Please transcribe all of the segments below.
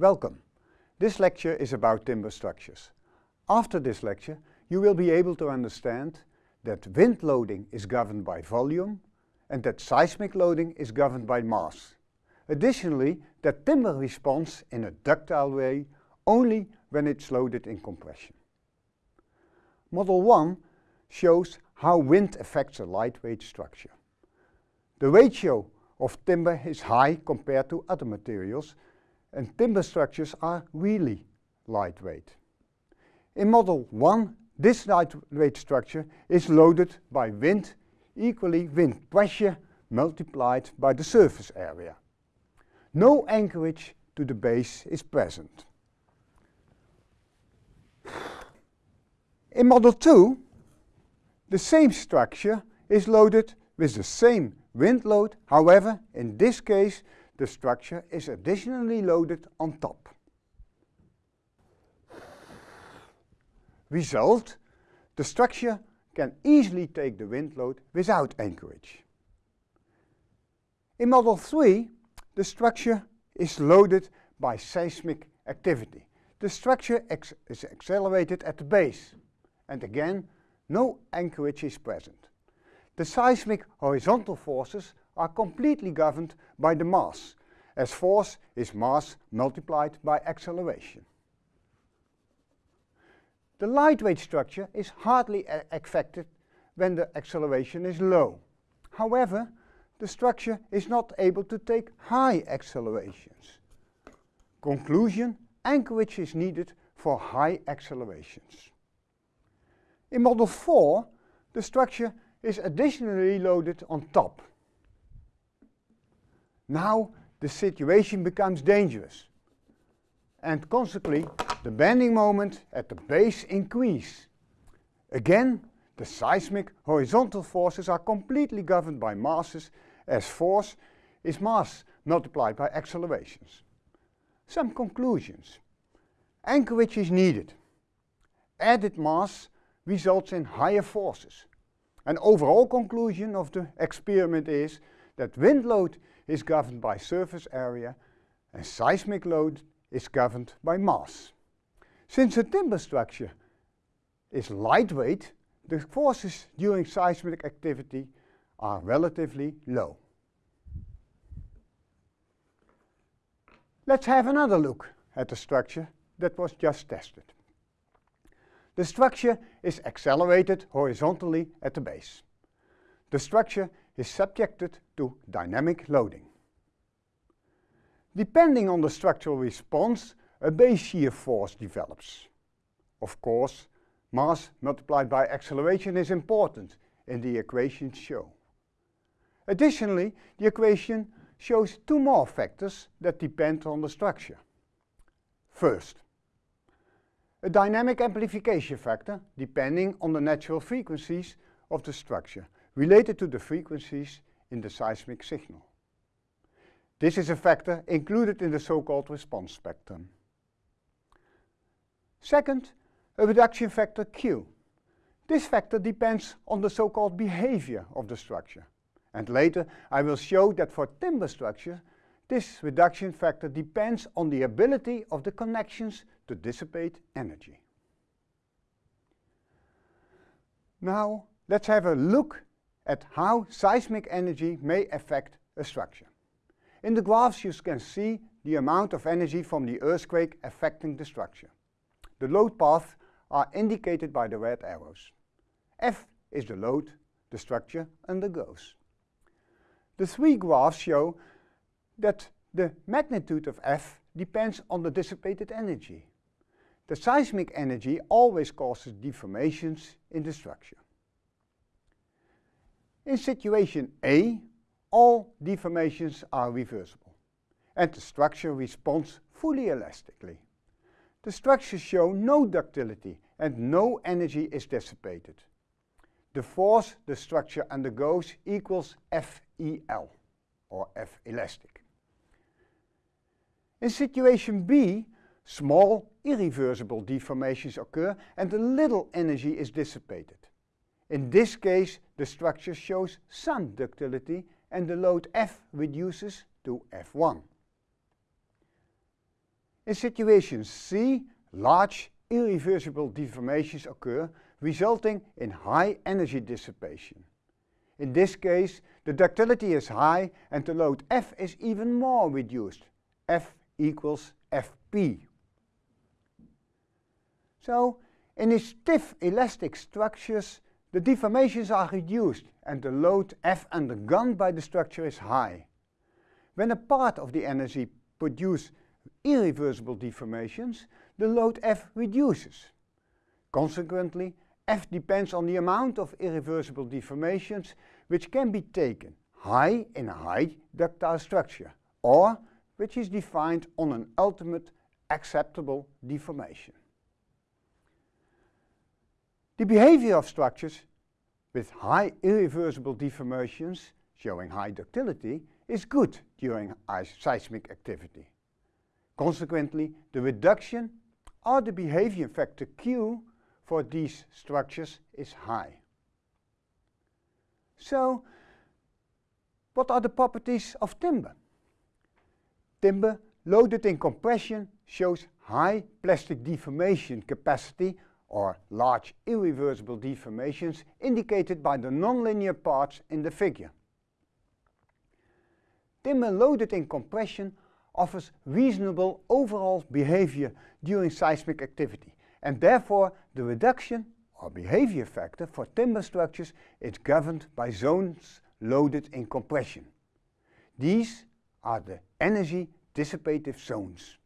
Welcome. This lecture is about timber structures. After this lecture you will be able to understand that wind loading is governed by volume and that seismic loading is governed by mass. Additionally, that timber responds in a ductile way only when it's loaded in compression. Model 1 shows how wind affects a lightweight structure. The ratio of timber is high compared to other materials and timber structures are really lightweight. In model 1 this lightweight structure is loaded by wind equally wind pressure multiplied by the surface area. No anchorage to the base is present. In model 2 the same structure is loaded with the same wind load, however in this case the structure is additionally loaded on top. Result, the structure can easily take the wind load without anchorage. In model 3 the structure is loaded by seismic activity. The structure is accelerated at the base and again no anchorage is present. The seismic horizontal forces are completely governed by the mass, as force is mass multiplied by acceleration. The lightweight structure is hardly affected when the acceleration is low. However, the structure is not able to take high accelerations. Conclusion, anchorage is needed for high accelerations. In model 4, the structure is additionally loaded on top. Now the situation becomes dangerous and consequently the bending moment at the base increase. Again, the seismic horizontal forces are completely governed by masses as force is mass multiplied by accelerations. Some conclusions. Anchorage is needed. Added mass results in higher forces. An overall conclusion of the experiment is that wind load is governed by surface area and seismic load is governed by mass. Since a timber structure is lightweight, the forces during seismic activity are relatively low. Let's have another look at the structure that was just tested. The structure is accelerated horizontally at the base. The structure is subjected to dynamic loading. Depending on the structural response, a base shear force develops. Of course, mass multiplied by acceleration is important in the equation show. Additionally, the equation shows two more factors that depend on the structure. First, a dynamic amplification factor depending on the natural frequencies of the structure related to the frequencies in the seismic signal. This is a factor included in the so-called response spectrum. Second, a reduction factor Q. This factor depends on the so-called behavior of the structure. And later I will show that for timber structure, this reduction factor depends on the ability of the connections to dissipate energy. Now let's have a look at how seismic energy may affect a structure. In the graphs you can see the amount of energy from the earthquake affecting the structure. The load paths are indicated by the red arrows. F is the load the structure undergoes. The three graphs show that the magnitude of F depends on the dissipated energy. The seismic energy always causes deformations in the structure. In situation A, all deformations are reversible and the structure responds fully elastically. The structures show no ductility and no energy is dissipated. The force the structure undergoes equals FEL, or F elastic. In situation B, small irreversible deformations occur and a little energy is dissipated. In this case, the structure shows some ductility and the load F reduces to F1. In situation C, large irreversible deformations occur resulting in high energy dissipation. In this case, the ductility is high and the load F is even more reduced. F equals Fp. So, in these stiff elastic structures, the deformations are reduced and the load F undergone by the structure is high. When a part of the energy produces irreversible deformations, the load F reduces. Consequently, F depends on the amount of irreversible deformations which can be taken high in a high ductile structure or which is defined on an ultimate acceptable deformation. The behavior of structures with high irreversible deformations showing high ductility is good during seismic activity. Consequently, the reduction or the behavior factor Q for these structures is high. So, what are the properties of timber? Timber loaded in compression shows high plastic deformation capacity or large irreversible deformations indicated by the nonlinear parts in the figure. Timber loaded in compression offers reasonable overall behavior during seismic activity and therefore the reduction or behavior factor for timber structures is governed by zones loaded in compression. These are the energy dissipative zones.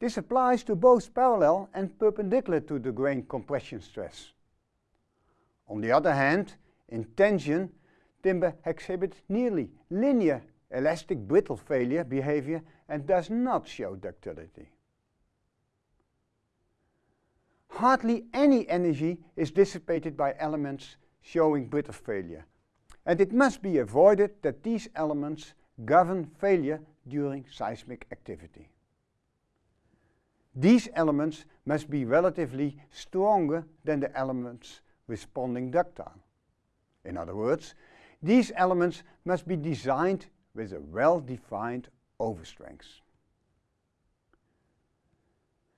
This applies to both parallel and perpendicular to the grain compression stress. On the other hand, in tension, timber exhibits nearly linear elastic brittle failure behavior and does not show ductility. Hardly any energy is dissipated by elements showing brittle failure, and it must be avoided that these elements govern failure during seismic activity. These elements must be relatively stronger than the elements responding ductile. In other words, these elements must be designed with a well-defined overstrength.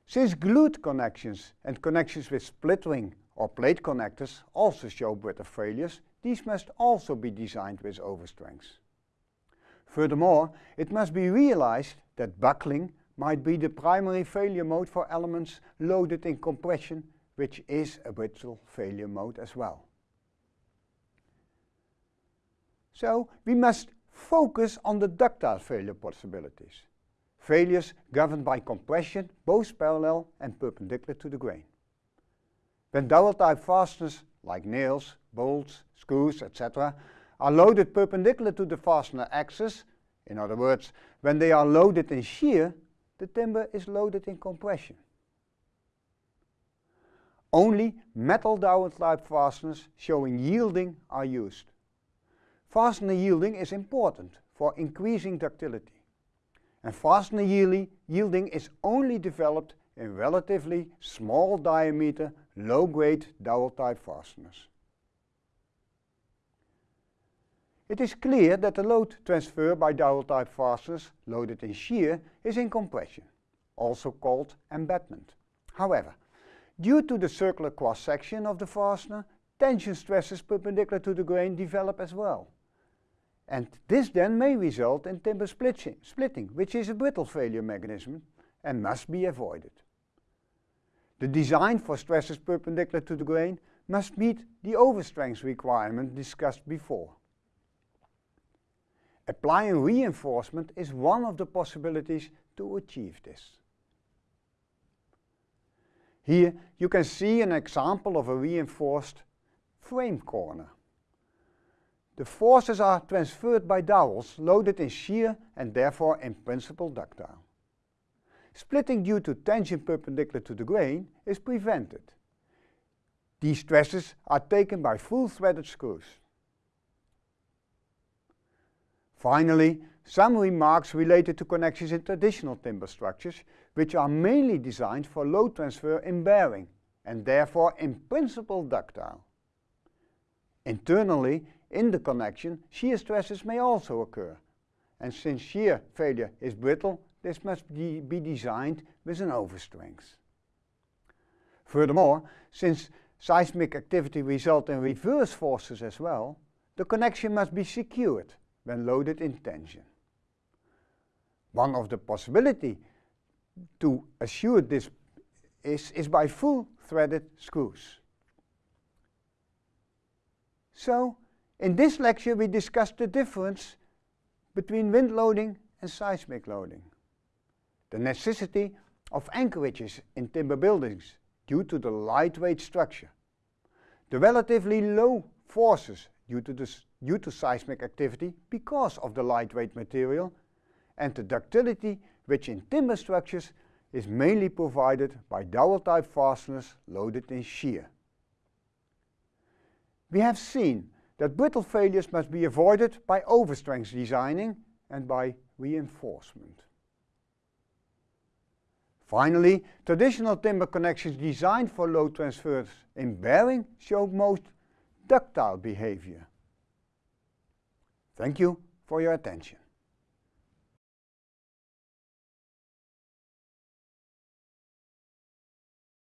Since glued connections and connections with split ring or plate connectors also show brittle failures, these must also be designed with overstrengths. Furthermore, it must be realized that buckling might be the primary failure mode for elements loaded in compression, which is a brittle failure mode as well. So we must focus on the ductile failure possibilities. Failures governed by compression, both parallel and perpendicular to the grain. When dowel type fasteners, like nails, bolts, screws, etc., are loaded perpendicular to the fastener axis, in other words, when they are loaded in shear, the timber is loaded in compression. Only metal dowel type fasteners showing yielding are used. Fastener yielding is important for increasing ductility. And fastener yielding is only developed in relatively small diameter, low-grade dowel type fasteners. It is clear that the load transfer by dowel type fasteners loaded in shear is in compression, also called embedment. However, due to the circular cross-section of the fastener, tension stresses perpendicular to the grain develop as well. And this then may result in timber splitting, which is a brittle failure mechanism and must be avoided. The design for stresses perpendicular to the grain must meet the overstrength requirement discussed before. Applying reinforcement is one of the possibilities to achieve this. Here you can see an example of a reinforced frame corner. The forces are transferred by dowels loaded in shear and therefore in principle ductile. Splitting due to tension perpendicular to the grain is prevented. These stresses are taken by full threaded screws. Finally, some remarks related to connections in traditional timber structures, which are mainly designed for load transfer in bearing and therefore in principle ductile. Internally, in the connection, shear stresses may also occur. And since shear failure is brittle, this must be designed with an overstrength. Furthermore, since seismic activity results in reverse forces as well, the connection must be secured when loaded in tension. One of the possibility to assure this is, is by full threaded screws. So, in this lecture we discussed the difference between wind loading and seismic loading. The necessity of anchorages in timber buildings due to the lightweight structure. The relatively low forces due to, this, due to seismic activity because of the lightweight material and the ductility which in timber structures is mainly provided by dowel type fasteners loaded in shear. We have seen that brittle failures must be avoided by overstrength designing and by reinforcement. Finally, traditional timber connections designed for load transfers in bearing show most ductile behavior. Thank you for your attention.